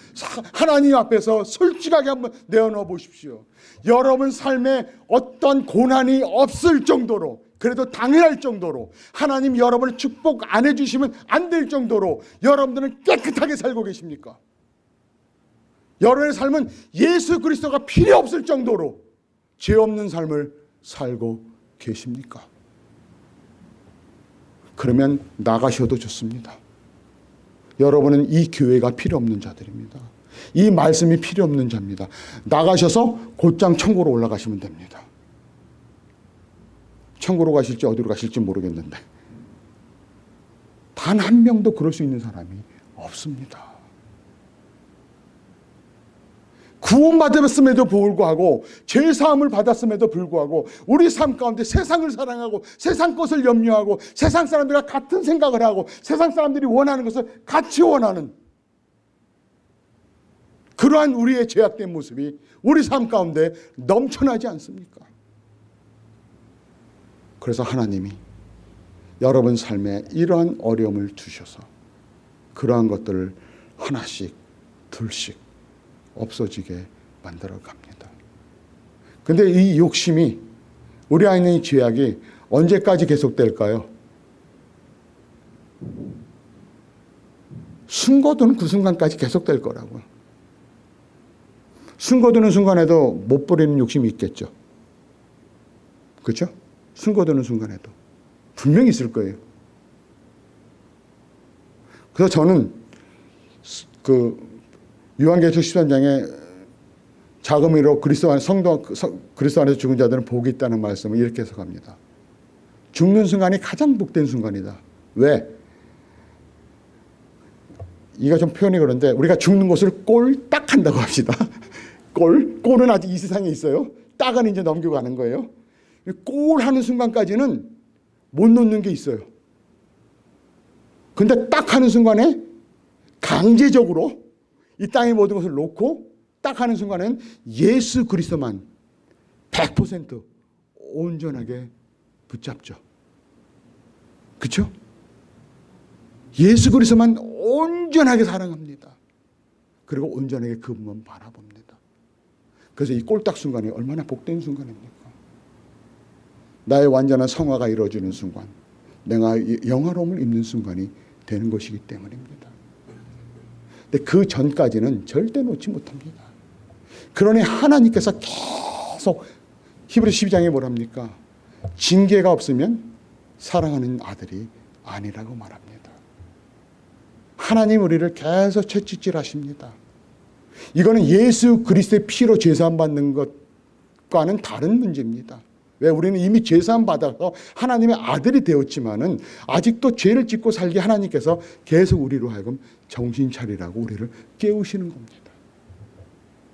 하나님 앞에서 솔직하게 한번 내어놓아 보십시오. 여러분 삶에 어떤 고난이 없을 정도로 그래도 당연할 정도로 하나님 여러분을 축복 안 해주시면 안 될 정도로 여러분들은 깨끗하게 살고 계십니까? 여러분의 삶은 예수 그리스도가 필요 없을 정도로 죄 없는 삶을 살고 계십니까? 그러면 나가셔도 좋습니다. 여러분은 이 교회가 필요 없는 자들입니다. 이 말씀이 필요 없는 자입니다. 나가셔서 곧장 천국으로 올라가시면 됩니다. 천국으로 가실지 어디로 가실지 모르겠는데 단 한 명도 그럴 수 있는 사람이 없습니다. 구원받았음에도 불구하고 죄사함을 받았음에도 불구하고 우리 삶 가운데 세상을 사랑하고 세상 것을 염려하고 세상 사람들과 같은 생각을 하고 세상 사람들이 원하는 것을 같이 원하는 그러한 우리의 죄악된 모습이 우리 삶 가운데 넘쳐나지 않습니까? 그래서 하나님이 여러분 삶에 이러한 어려움을 주셔서 그러한 것들을 하나씩 둘씩 없어지게 만들어 갑니다. 근데 이 욕심이 우리 안에 있는 죄악이 언제까지 계속될까요? 숨거두는 그 순간까지 계속될 거라고요. 숨거두는 순간에도 못 버리는 욕심이 있겠죠. 그렇죠? 숨거두는 순간에도 분명히 있을 거예요. 그래서 저는 그 요한계시록 13장에 자금으로 그리스도 안 성도 그리스도 안에서 죽은 자들은 복이 있다는 말씀을 이렇게 해석합니다. 죽는 순간이 가장 복된 순간이다. 왜? 이가 좀 표현이 그런데 우리가 죽는 것을 꼴딱 한다고 합시다. 꼴? 꼴은 아직 이 세상에 있어요. 딱은 이제 넘겨가는 거예요. 꼴 하는 순간까지는 못 놓는 게 있어요. 근데 딱 하는 순간에 강제적으로 이 땅의 모든 것을 놓고 딱 하는 순간엔 예수 그리스도만 100% 온전하게 붙잡죠. 그렇죠? 예수 그리스도만 온전하게 사랑합니다. 그리고 온전하게 그분만 바라봅니다. 그래서 이 꼴딱 순간이 얼마나 복된 순간입니까? 나의 완전한 성화가 이루어지는 순간, 내가 영화로움을 입는 순간이 되는 것이기 때문입니다. 근데 그 전까지는 절대 놓지 못합니다. 그러니 하나님께서 계속 히브리 12장에 뭐랍니까? 징계가 없으면 사랑하는 아들이 아니라고 말합니다. 하나님 우리를 계속 채찍질 하십니다. 이거는 예수 그리스도의 피로 죄사함 받는 것과는 다른 문제입니다. 왜 우리는 이미 죄사함 받아서 하나님의 아들이 되었지만은 아직도 죄를 짓고 살게 하나님께서 계속 우리로 하여금 정신 차리라고 우리를 깨우시는 겁니다.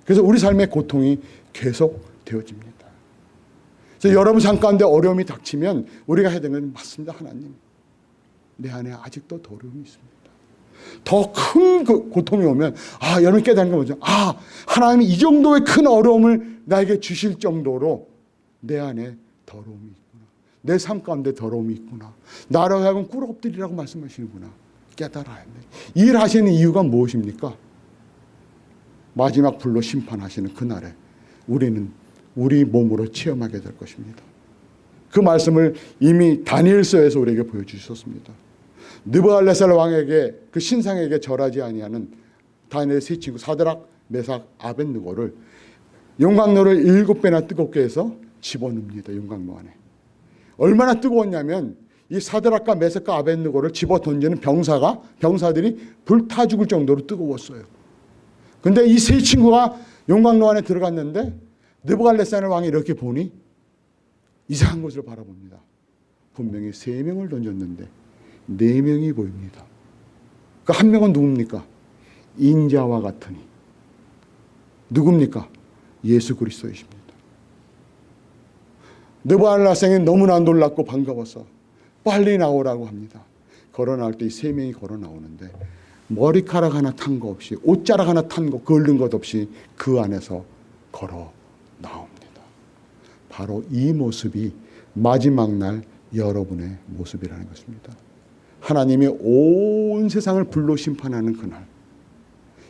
그래서 우리 삶의 고통이 계속 되어집니다. 그래서 여러분 삶 가운데 어려움이 닥치면 우리가 해야 되는 건 맞습니다. 하나님. 내 안에 아직도 더러움이 있습니다. 더큰 고통이 오면 아 여러분 깨닫는 거 뭐죠? 아 하나님이 이 정도의 큰 어려움을 나에게 주실 정도로 내 안에 더러움이 있구나. 내 삶 가운데 더러움이 있구나. 나로 하여금 꿀업들이라고 말씀하시는구나. 깨달아야 돼. 일하시는 이유가 무엇입니까? 마지막 불로 심판하시는 그날에 우리는 우리 몸으로 체험하게 될 것입니다. 그 말씀을 이미 다니엘서에서 우리에게 보여주셨습니다. 느부갈네살 왕에게 그 신상에게 절하지 아니하는 다니엘의 세 친구 사드락, 메삭, 아벤느고를 용광로를 일곱 배나 뜨겁게 해서 집어넣습니다. 용광로 안에. 얼마나 뜨거웠냐면 이 사드락과 메삭과 아벤느고를 집어 던지는 병사가 병사들이 불타 죽을 정도로 뜨거웠어요. 근데 이 세 친구가 용광로 안에 들어갔는데 느부갈네살 왕이 이렇게 보니 이상한 것을 바라봅니다. 분명히 세 명을 던졌는데 네 명이 보입니다. 그 한 명은 누굽니까? 인자와 같으니. 누굽니까? 예수 그리스도이십니다. 느부알라생이 너무나 놀랍고 반가워서 빨리 나오라고 합니다. 걸어 나올 때 이 세 명이 걸어 나오는데 머리카락 하나 탄 거 없이 옷자락 하나 탄 거 걸른 것 없이 그 안에서 걸어 나옵니다. 바로 이 모습이 마지막 날 여러분의 모습이라는 것입니다. 하나님이 온 세상을 불로 심판하는 그날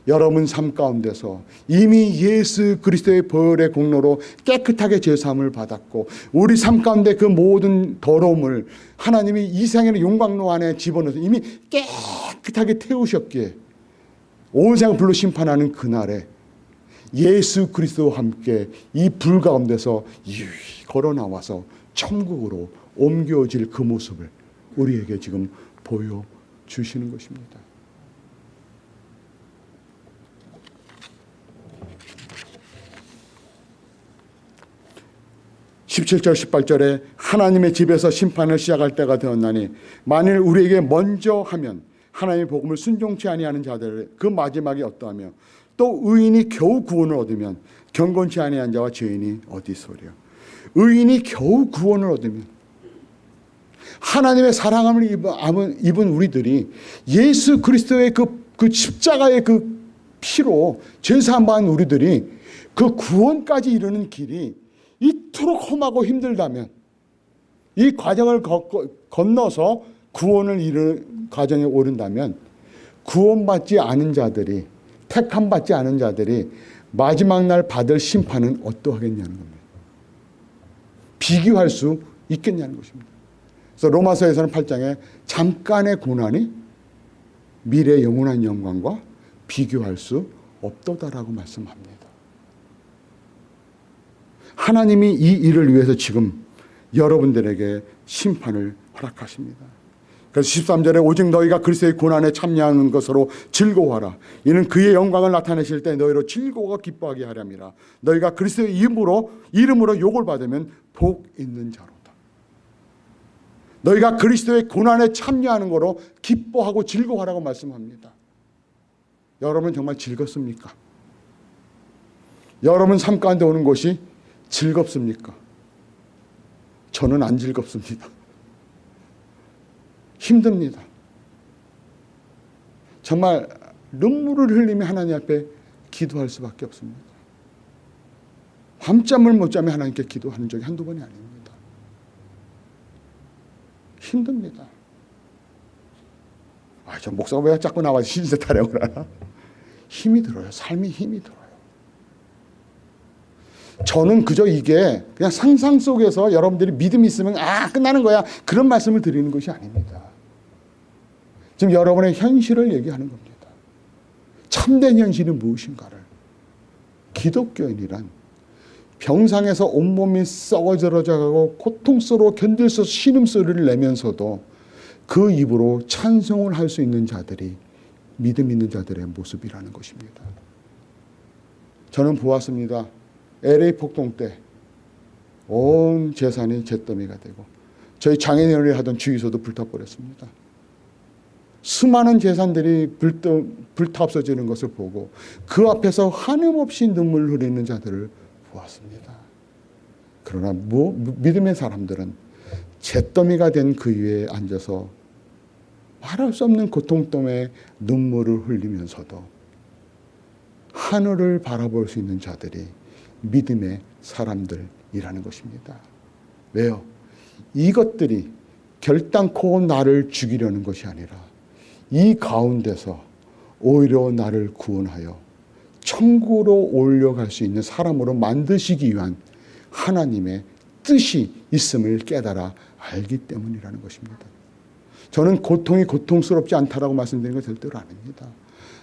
여러분 삶 가운데서 이미 예수 그리스도의 벌의 공로로 깨끗하게 제사함을 받았고 우리 삶 가운데 그 모든 더러움을 하나님이 이 세상의 용광로 안에 집어넣어서 이미 깨끗하게 태우셨기에 온 세상을 불로 심판하는 그날에 예수 그리스도와 함께 이 불 가운데서 걸어 나와서 천국으로 옮겨질 그 모습을 우리에게 지금 보여주시는 것입니다. 17절 18절에 하나님의 집에서 심판을 시작할 때가 되었나니 만일 우리에게 먼저 하면 하나님의 복음을 순종치 아니하는 자들 그 마지막이 어떠하며 또 의인이 겨우 구원을 얻으면 경건치 아니한 자와 죄인이 어디 있으랴? 의인이 겨우 구원을 얻으면 하나님의 사랑함을 입은 우리들이 예수 그리스도의 그, 그 십자가의 그 피로 죄사함 받은 우리들이 그 구원까지 이르는 길이 이토록 험하고 힘들다면 이 과정을 건너서 구원을 이르는 과정에 오른다면 구원받지 않은 자들이 택함 받지 않은 자들이 마지막 날 받을 심판은 어떠하겠냐는 겁니다. 비교할 수 있겠냐는 것입니다. 그래서 로마서에서는 8장에 잠깐의 고난이 미래 영원한 영광과 비교할 수 없도다라고 말씀합니다. 하나님이 이 일을 위해서 지금 여러분들에게 심판을 허락하십니다. 그래서 13절에 오직 너희가 그리스도의 고난에 참여하는 것으로 즐거워하라. 이는 그의 영광을 나타내실 때 너희로 즐거워 기뻐하게 하렵니다. 너희가 그리스도의 이름으로 이름으로 욕을 받으면 복 있는 자로다. 너희가 그리스도의 고난에 참여하는 거로 기뻐하고 즐거워하라고 말씀합니다. 여러분 정말 즐겁습니까? 여러분 삶 가운데 오는 것이 즐겁습니까? 저는 안 즐겁습니다. 힘듭니다. 정말 눈물을 흘리며 하나님 앞에 기도할 수밖에 없습니다. 밤잠을 못 자며 하나님께 기도하는 적이 한두 번이 아닙니다. 힘듭니다. 아, 저 목사가 왜 자꾸 나와서 신세 타령을 하나? 힘이 들어요. 삶이 힘이 들어요. 저는 그저 이게 그냥 상상 속에서 여러분들이 믿음이 있으면 아 끝나는 거야 그런 말씀을 드리는 것이 아닙니다. 지금 여러분의 현실을 얘기하는 겁니다. 참된 현실이 무엇인가를 기독교인이란 병상에서 온몸이 썩어져가고 고통스러워 견딜 수 신음소리를 내면서도 그 입으로 찬송을 할 수 있는 자들이 믿음 있는 자들의 모습이라는 것입니다. 저는 보았습니다. LA 폭동 때 온 재산이 잿더미가 되고 저희 장애인을 하던 주유소도 불타버렸습니다. 수많은 재산들이 불타, 불타 없어지는 것을 보고 그 앞에서 한음없이 눈물 흘리는 자들을 보았습니다. 그러나 뭐, 믿음의 사람들은 잿더미가 된 그 위에 앉아서 말할 수 없는 고통 때문에 눈물을 흘리면서도 하늘을 바라볼 수 있는 자들이 믿음의 사람들이라는 것입니다. 왜요? 이것들이 결단코 나를 죽이려는 것이 아니라 이 가운데서 오히려 나를 구원하여 천국으로 올려갈 수 있는 사람으로 만드시기 위한 하나님의 뜻이 있음을 깨달아 알기 때문이라는 것입니다. 저는 고통이 고통스럽지 않다라고 말씀드리는 거 절대로 아닙니다.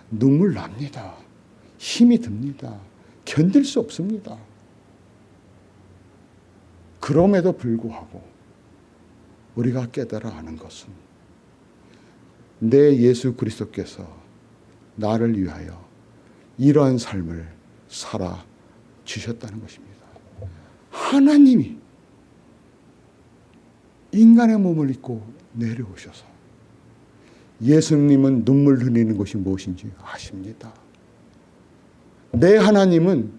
눈물 납니다. 힘이 듭니다. 견딜 수 없습니다. 그럼에도 불구하고 우리가 깨달아 아는 것은 내 예수 그리스도께서 나를 위하여 이러한 삶을 살아 주셨다는 것입니다. 하나님이 인간의 몸을 입고 내려오셔서 예수님은 눈물 흘리는 것이 무엇인지 아십니다. 내 하나님은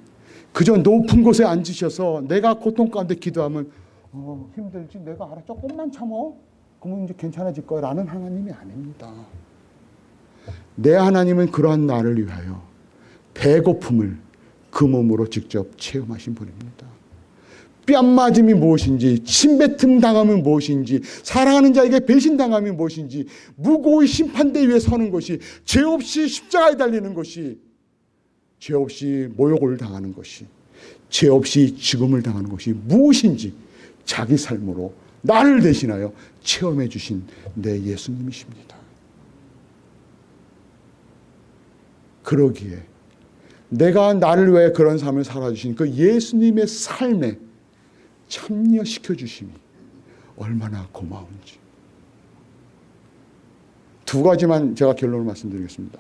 그저 높은 곳에 앉으셔서 내가 고통 가운데 기도하면 어, 힘들지 내가 알아 조금만 참어 그러면 이제 괜찮아질 거라는 하나님이 아닙니다. 내 하나님은 그러한 나를 위하여 배고픔을 그 몸으로 직접 체험하신 분입니다. 뺨맞음이 무엇인지 침뱉음 당함이 무엇인지 사랑하는 자에게 배신당함이 무엇인지 무고의 심판대 위에 서는 것이 죄 없이 십자가에 달리는 것이 죄 없이 모욕을 당하는 것이 죄 없이 죽음을 당하는 것이 무엇인지 자기 삶으로 나를 대신하여 체험해 주신 내 예수님이십니다. 그러기에 내가 나를 위해 그런 삶을 살아주신 그 예수님의 삶에 참여시켜 주심이 얼마나 고마운지. 두 가지만 제가 결론을 말씀드리겠습니다.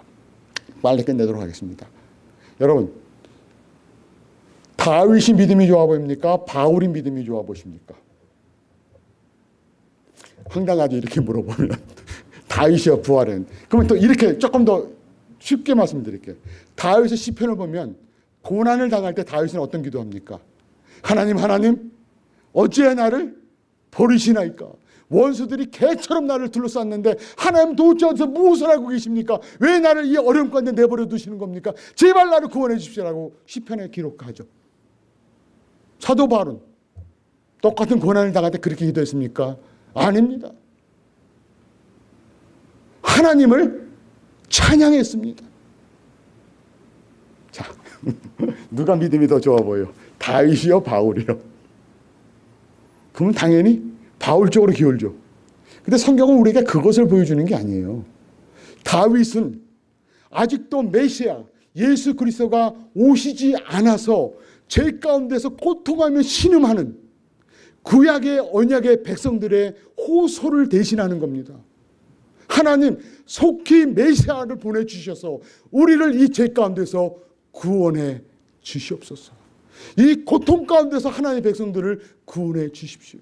빨리 끝내도록 하겠습니다. 여러분, 다윗이 믿음이 좋아 보입니까? 바울이 믿음이 좋아 보십니까? 황당하게 이렇게 물어보면 다윗이여 부활은 그러면 또 이렇게 조금 더 쉽게 말씀드릴게요. 다윗의 시편을 보면 고난을 당할 때 다윗은 어떤 기도합니까? 하나님 하나님 어찌해 나를 버리시나이까? 원수들이 개처럼 나를 둘러쌌는데 하나님 어디서 무엇을 하고 계십니까? 왜 나를 이 어려움 가운데 내버려 두시는 겁니까? 제발 나를 구원해 주십시오라고 시편에 기록하죠. 사도 바울은 똑같은 고난을 당할 때 그렇게 기도했습니까? 아닙니다. 하나님을 찬양했습니다. 자, 누가 믿음이 더 좋아 보여? 다윗이요, 바울이요? 그러면 당연히 바울 쪽으로 기울죠. 근데 성경은 우리에게 그것을 보여주는 게 아니에요. 다윗은 아직도 메시아 예수 그리스도가 오시지 않아서 죄 가운데서 고통하며 신음하는 구약의 언약의 백성들의 호소를 대신하는 겁니다. 하나님 속히 메시아를 보내주셔서 우리를 이 죄 가운데서 구원해 주시옵소서. 이 고통 가운데서 하나님의 백성들을 구원해 주십시오.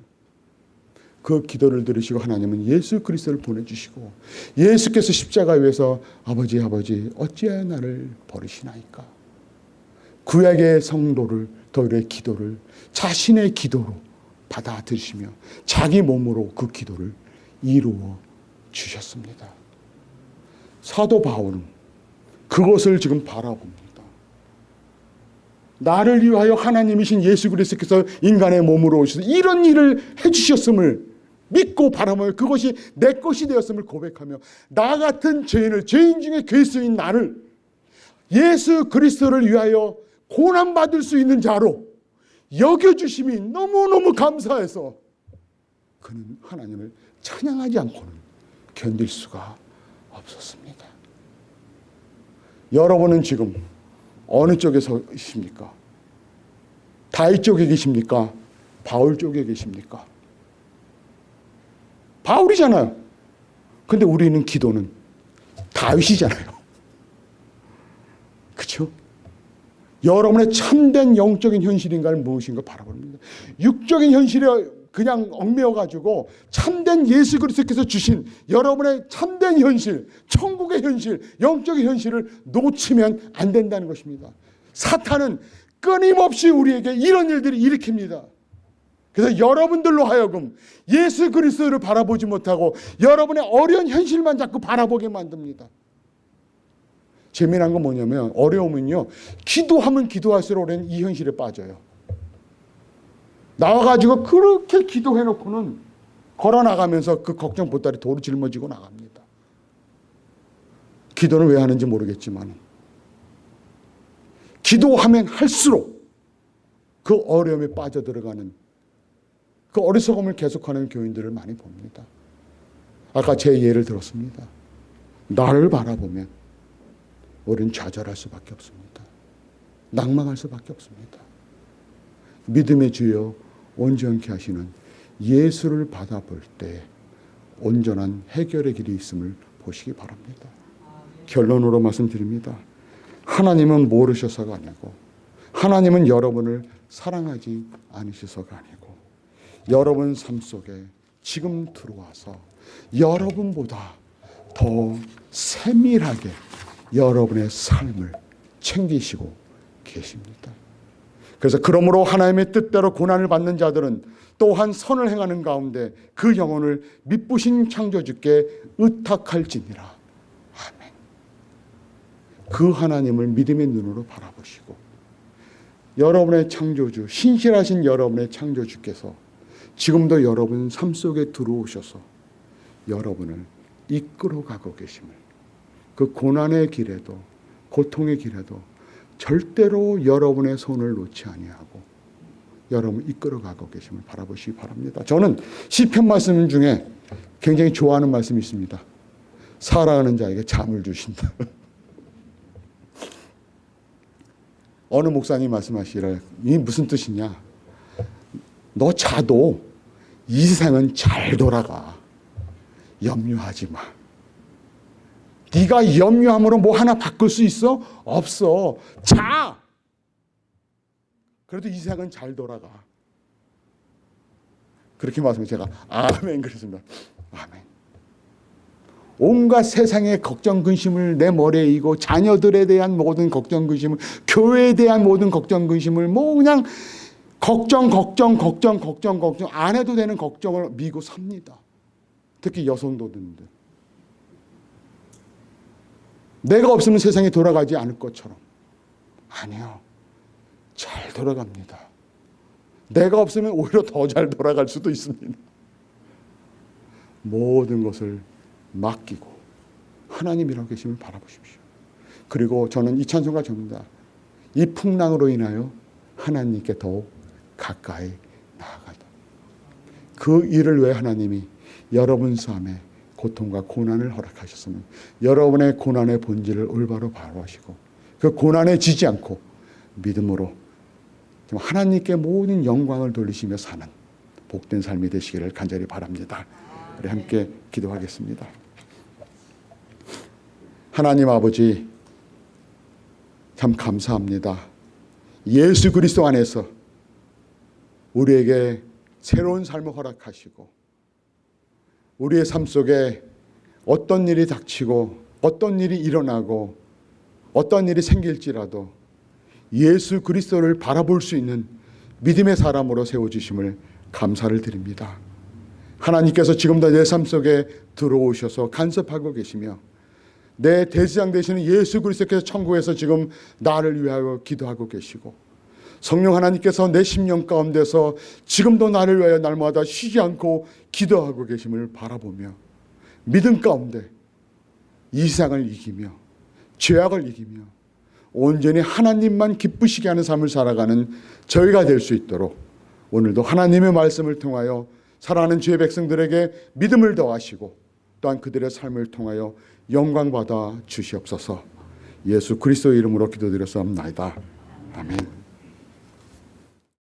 그 기도를 들으시고 하나님은 예수 그리스도를 보내주시고 예수께서 십자가에 위해서 아버지 아버지 어찌하여 나를 버리시나이까 구약의 성도를 더의 기도를 자신의 기도로 받아들이시며 자기 몸으로 그 기도를 이루어 주셨습니다. 사도 바울은 그것을 지금 바라봅니다. 나를 위하여 하나님이신 예수 그리스도께서 인간의 몸으로 오셔서 이런 일을 해주셨음을 믿고 바라며 그것이 내 것이 되었음을 고백하며 나 같은 죄인을 죄인 중에 괴수인 나를 예수 그리스도를 위하여 고난받을 수 있는 자로 여겨주심이 너무너무 감사해서 그는 하나님을 찬양하지 않고는 견딜 수가 없었습니다. 여러분은 지금 어느 쪽에 서십니까? 다윗 쪽에 계십니까? 바울 쪽에 계십니까? 바울이잖아요. 근데 우리는 기도는 다윗이잖아요. 그렇죠? 여러분의 참된 영적인 현실인가를 무엇인가 바라봅니다. 육적인 현실에 그냥 얽매여 가지고 참된 예수 그리스도께서 주신 여러분의 참된 현실, 천국의 현실, 영적인 현실을 놓치면 안 된다는 것입니다. 사탄은 끊임없이 우리에게 이런 일들이 일으킵니다. 그래서 여러분들로 하여금 예수 그리스도를 바라보지 못하고 여러분의 어려운 현실만 자꾸 바라보게 만듭니다. 재미난 건 뭐냐면 어려우면요. 기도하면 기도할수록 우리는 이 현실에 빠져요. 나와가지고 그렇게 기도해놓고는 걸어나가면서 그 걱정 보따리 도로 짊어지고 나갑니다. 기도는 왜 하는지 모르겠지만 기도하면 할수록 그 어려움에 빠져들어가는 그 어리석음을 계속하는 교인들을 많이 봅니다. 아까 제 예를 들었습니다. 나를 바라보면 우리는 좌절할 수밖에 없습니다. 낭망할 수밖에 없습니다. 믿음의 주여 온전케 하시는 예수를 받아볼 때 온전한 해결의 길이 있음을 보시기 바랍니다. 결론으로 말씀드립니다. 하나님은 모르셔서가 아니고 하나님은 여러분을 사랑하지 않으셔서가 아니고 여러분 삶 속에 지금 들어와서 여러분보다 더 세밀하게 여러분의 삶을 챙기시고 계십니다. 그래서 그러므로 하나님의 뜻대로 고난을 받는 자들은 또한 선을 행하는 가운데 그 영혼을 미쁘신 창조주께 의탁할지니라. 아멘. 그 하나님을 믿음의 눈으로 바라보시고 여러분의 창조주, 신실하신 여러분의 창조주께서 지금도 여러분 삶 속에 들어오셔서 여러분을 이끌어가고 계심을 그 고난의 길에도 고통의 길에도 절대로 여러분의 손을 놓지 아니하고 여러분 이끌어가고 계심을 바라보시기 바랍니다. 저는 시편 말씀 중에 굉장히 좋아하는 말씀이 있습니다. 사랑하는 자에게 잠을 주신다. 어느 목사님 말씀하시라 이 무슨 뜻이냐? 너 자도 이 세상은 잘 돌아가. 염려하지 마. 네가 염려함으로 뭐 하나 바꿀 수 있어? 없어. 자. 그래도 이 세상은 잘 돌아가. 그렇게 말씀해 제가 아멘 그랬습니다. 아멘. 온갖 세상의 걱정 근심을 내 머리에 이고 자녀들에 대한 모든 걱정 근심을 교회에 대한 모든 걱정 근심을 뭐 그냥 걱정 걱정 걱정 걱정 걱정 안 해도 되는 걱정을 미고 삽니다. 특히 여성도들인데 내가 없으면 세상이 돌아가지 않을 것처럼 아니요 잘 돌아갑니다. 내가 없으면 오히려 더 잘 돌아갈 수도 있습니다. 모든 것을 맡기고 하나님이라고 계심을 바라보십시오. 그리고 저는 이 찬송가 접니다. 이 풍랑으로 인하여 하나님께 더욱 가까이 나아가다. 그 일을 왜 하나님이 여러분 삶에 고통과 고난을 허락하셨으면 여러분의 고난의 본질을 올바로 바로하시고 그 고난에 지지 않고 믿음으로 하나님께 모든 영광을 돌리시며 사는 복된 삶이 되시기를 간절히 바랍니다. 우리 함께 기도하겠습니다. 하나님 아버지 참 감사합니다. 예수 그리스도 안에서 우리에게 새로운 삶을 허락하시고 우리의 삶 속에 어떤 일이 닥치고 어떤 일이 일어나고 어떤 일이 생길지라도 예수 그리스도를 바라볼 수 있는 믿음의 사람으로 세워주심을 감사를 드립니다. 하나님께서 지금도 내 삶 속에 들어오셔서 간섭하고 계시며 내 대지장 되시는 예수 그리스도께서 천국에서 지금 나를 위하여 기도하고 계시고 성령 하나님께서 내 심령 가운데서 지금도 나를 위하여 날마다 쉬지 않고 기도하고 계심을 바라보며 믿음 가운데 이 세상을 이기며 죄악을 이기며 온전히 하나님만 기쁘시게 하는 삶을 살아가는 저희가 될 수 있도록 오늘도 하나님의 말씀을 통하여 사랑하는 주의 백성들에게 믿음을 더하시고 또한 그들의 삶을 통하여 영광받아 주시옵소서 예수 그리스도 이름으로 기도드렸사옵나이다. 아멘